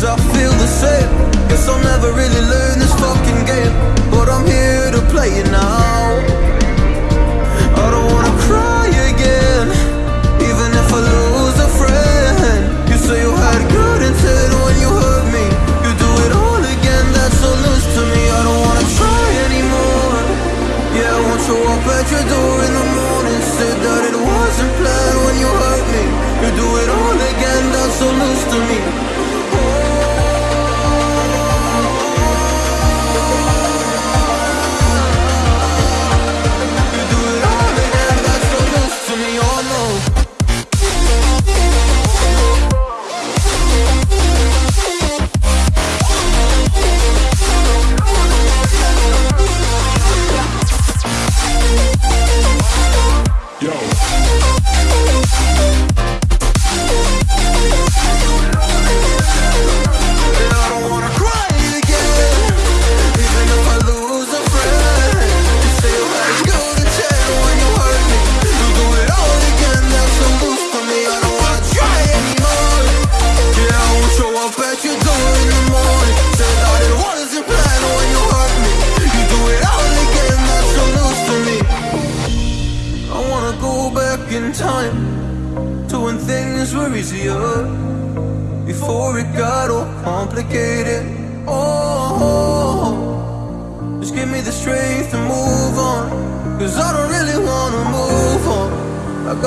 yourself.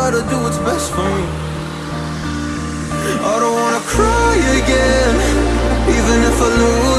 gotta do what's best for me. I don't wanna cry again Even if I lose.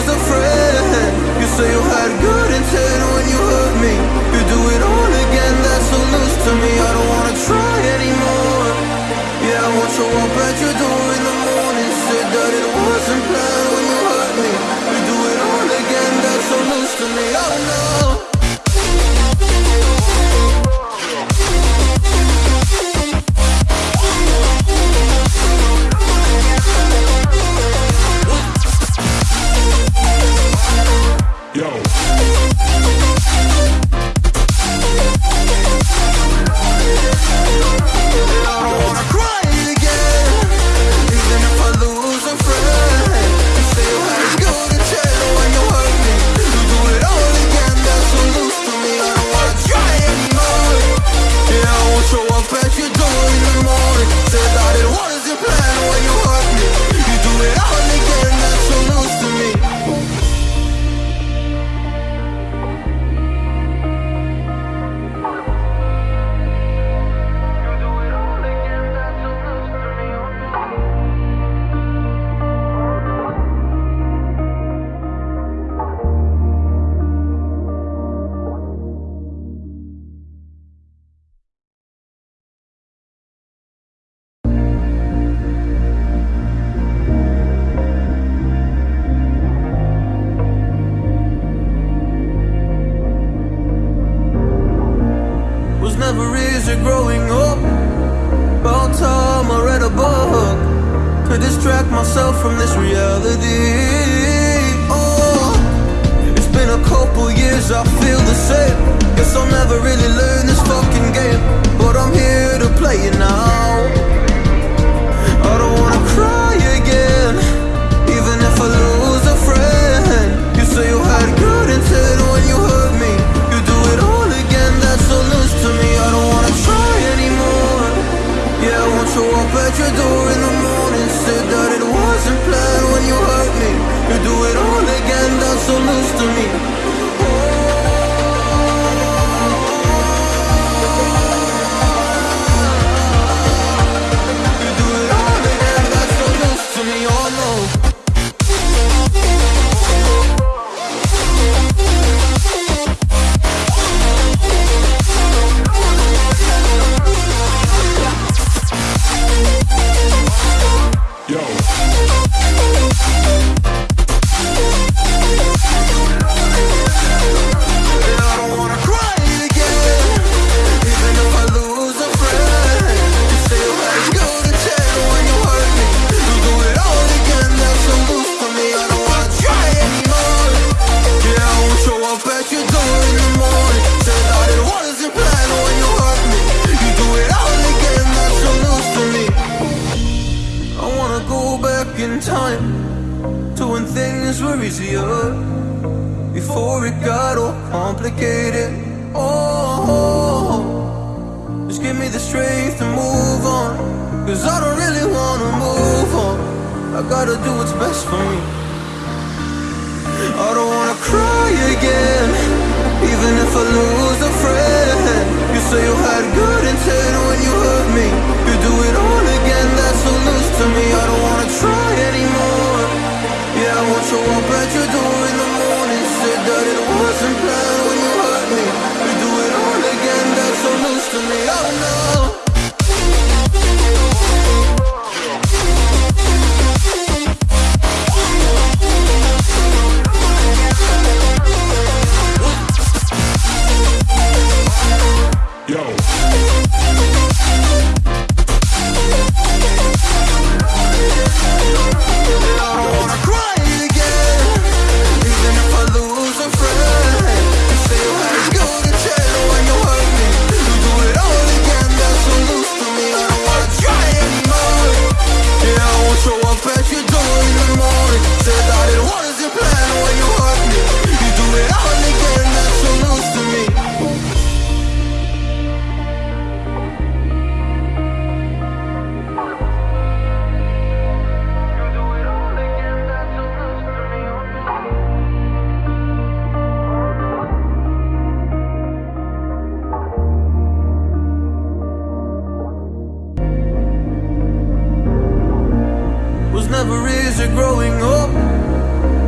years of growing up.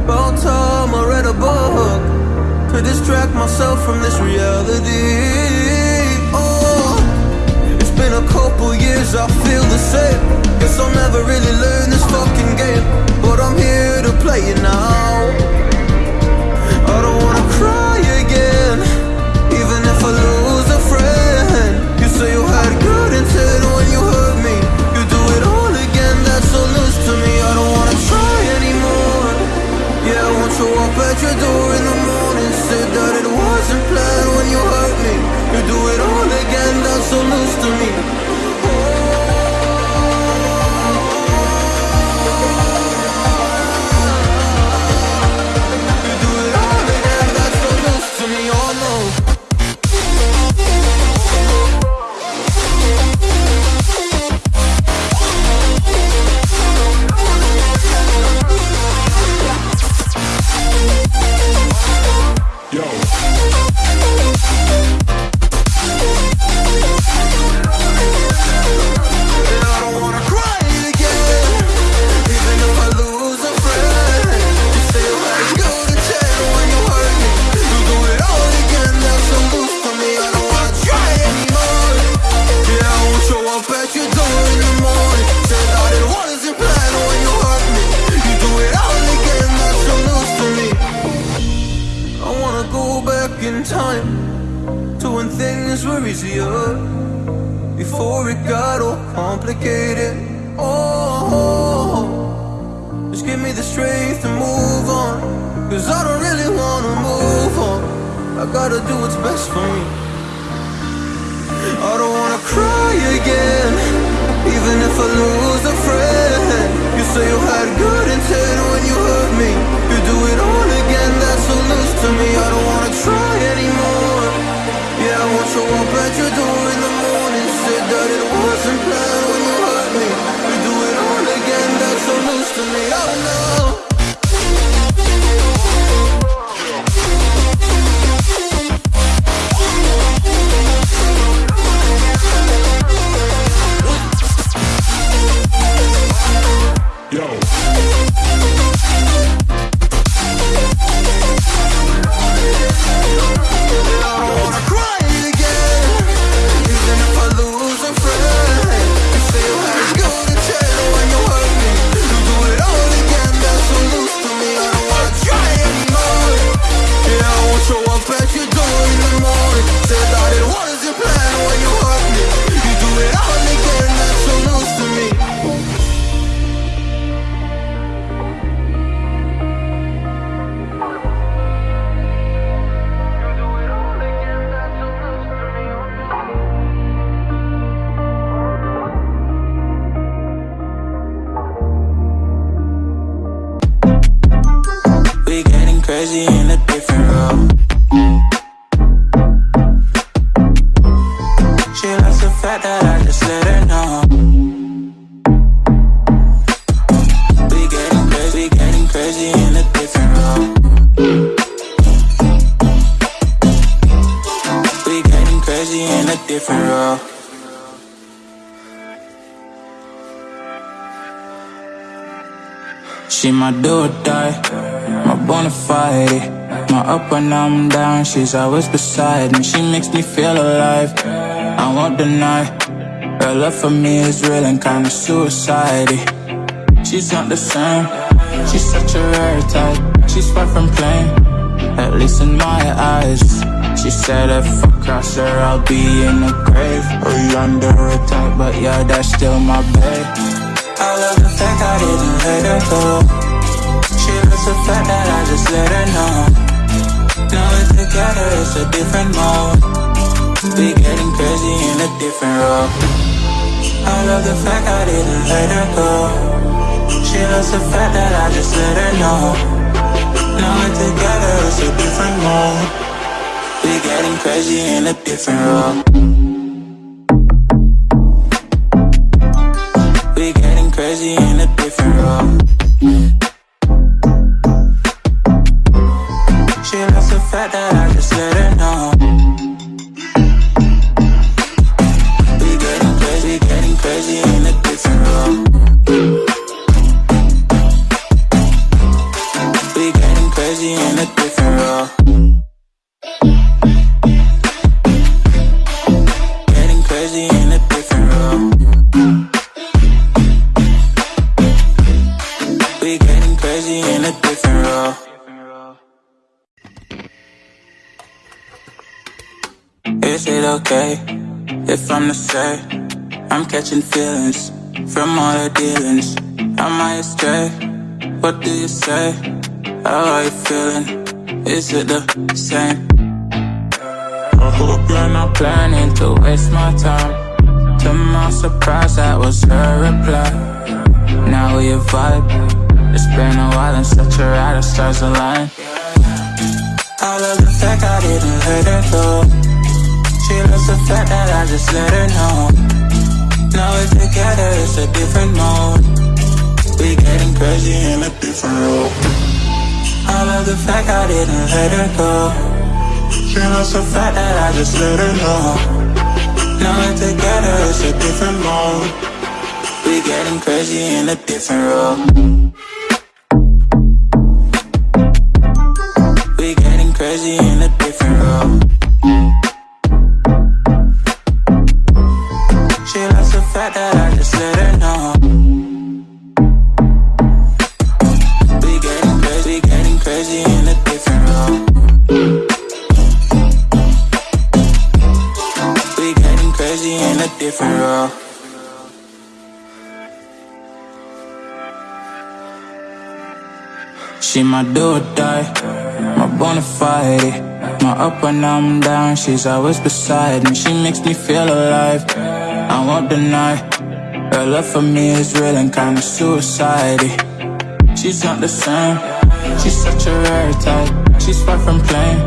About time I read a book To distract myself from this reality. Oh, it's been a couple years, I feel the same. Guess I'll never really learn this fucking game. But I'm here to play it now. I don't wanna cry again Even if I lose a friend. You say you had good intentions. So I at your door in the morning Said that it wasn't planned when you hurt me. You do it all again, that's so loose to me. strength to move on. Cause I don't really wanna move on. I gotta do what's best for me. I don't wanna cry again Even if I lose a friend. You say you had good intent when you hurt me. You do it all again, that's so loose to me. I don't wanna try anymore. Yeah, I won't up at your door in the morning. Said that it wasn't planned to me, oh no. Crazy in a different role. She likes the fact that I just let her know. We getting crazy, getting crazy in a different role. We getting crazy in a different role. She my do or die, my bona fide. My up when I'm down, she's always beside me. She makes me feel alive. I won't deny. Her love for me is real and kinda suicide. She's not the same. She's such a rare type. She's far from plain, at least in my eyes. She said if I cross her, I'll be in the grave or under type. But yeah, that's still my babe. I love the fact I didn't let her go. The fact that I just let her know. Now we're together, it's a different mode. We getting crazy in a different role. I love the fact I didn't let her go. She loves the fact that I just let her know. Now we're together, it's a different mode. We getting crazy in a different role. We getting crazy if I'm the say I'm catching feelings from all the dealings? Am I astray? What do you say? How are you feeling? Is it the same? I hope you're not planning to waste my time. To my surprise, that was her reply. Now we vibe. It's been a while and such a ride, the stars align. I love the fact I didn't let her go. She loves the fact that I just let her know. Now we're together, it's a different mode. We getting crazy in a different role. I love the fact I didn't let her go. She loves the fact that I just let her know. Now we're together, it's a different mode. We getting crazy in a different role. We getting crazy in a different role. Crazy in a different role. She my do or die, my bona fide. My up when I'm down, she's always beside me. She makes me feel alive. I won't deny. Her love for me is real and kinda suicide. She's not the same. She's such a rare type. She's far from plain,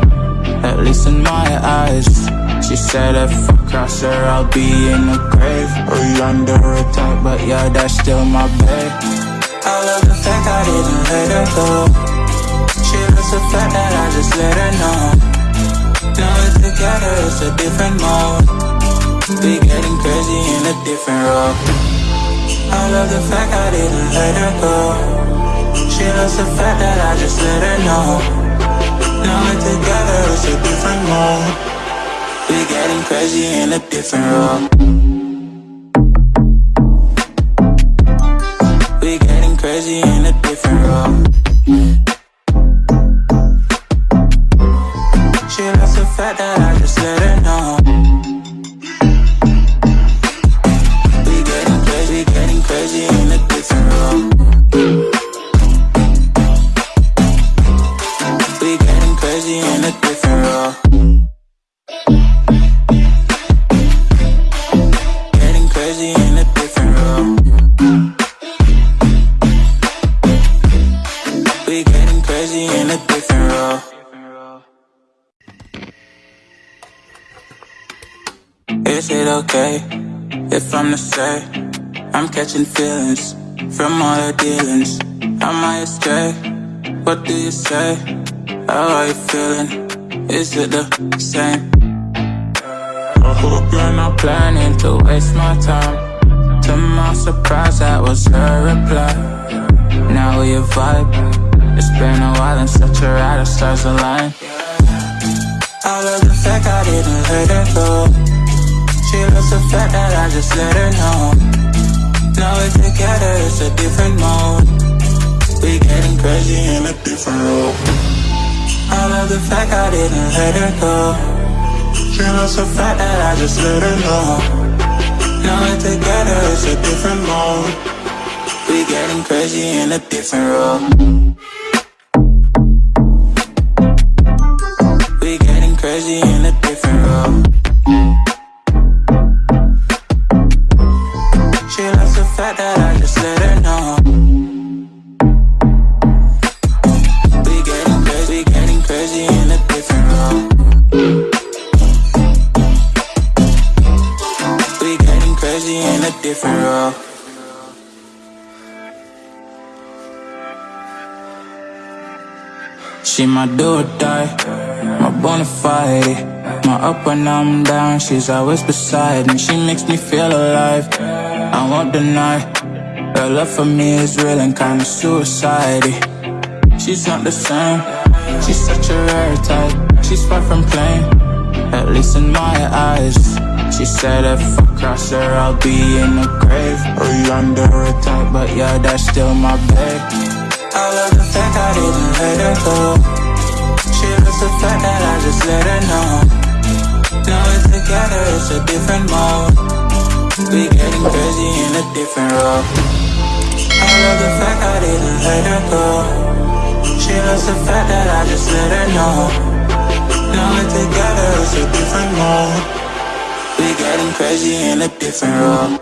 at least in my eyes. She said if I cross her, I'll be in the grave or under type. But yeah, that's still my babe. I love the fact I didn't let her go. She loves the fact that I just let her know. Now we're together, it's a different mode. We getting crazy in a different role. I love the fact I didn't let her go. She loves the fact that I just let her know. Now we're together, it's a different mode. Getting crazy in a different role. We getting crazy in a different role. From all the dealings? I astray? What do you say? How are you feeling? Is it the same? I hope you're not planning to waste my time. To my surprise, that was her reply. Now we vibe. It's been a while and such a ride, the stars align. I love the fact I didn't let her go. She loves the fact that I just let her know. Now we're together, it's a different mode. We getting crazy in a different role. I love the fact I didn't let her go. She loves the fact that I just let her know. Now we're together, it's a different mode. We getting crazy in a different role. We getting crazy in a different role. Different role. She my do or die, my bona fide. My up when I'm down, she's always beside me. She makes me feel alive. I won't deny, her love for me is real and kinda suicide. She's not the same, she's such a rare type. She's far from plain, at least in my eyes. She said if I cross her, I'll be in the grave. Or under type, but yeah, that's still my babe. I love the fact I didn't let her go. She loves the fact that I just let her know. Now we're together, it's a different mode. We getting crazy in a different role. I love the fact I didn't let her go. She loves the fact that I just let her know. Now we're together, it's a different mode. We getting crazy in a different role.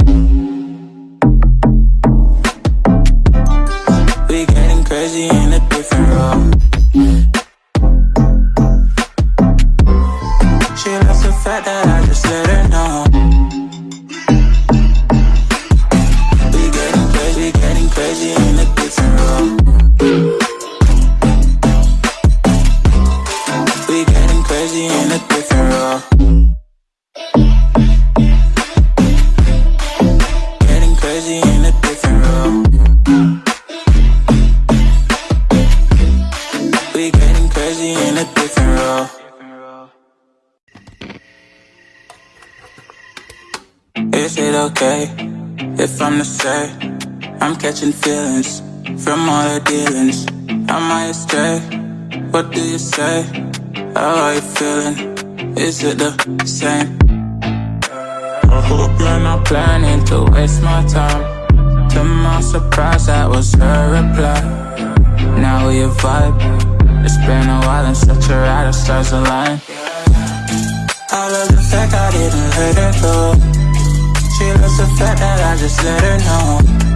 We getting crazy the dealings? Am I astray? What do you say? How are you feeling? Is it the same? I hope you're not planning to waste my time. To my surprise, that was her reply. Now we vibe. It's been a while and such a ride, the stars align. I love the fact I didn't let her go. She loves the fact that I just let her know.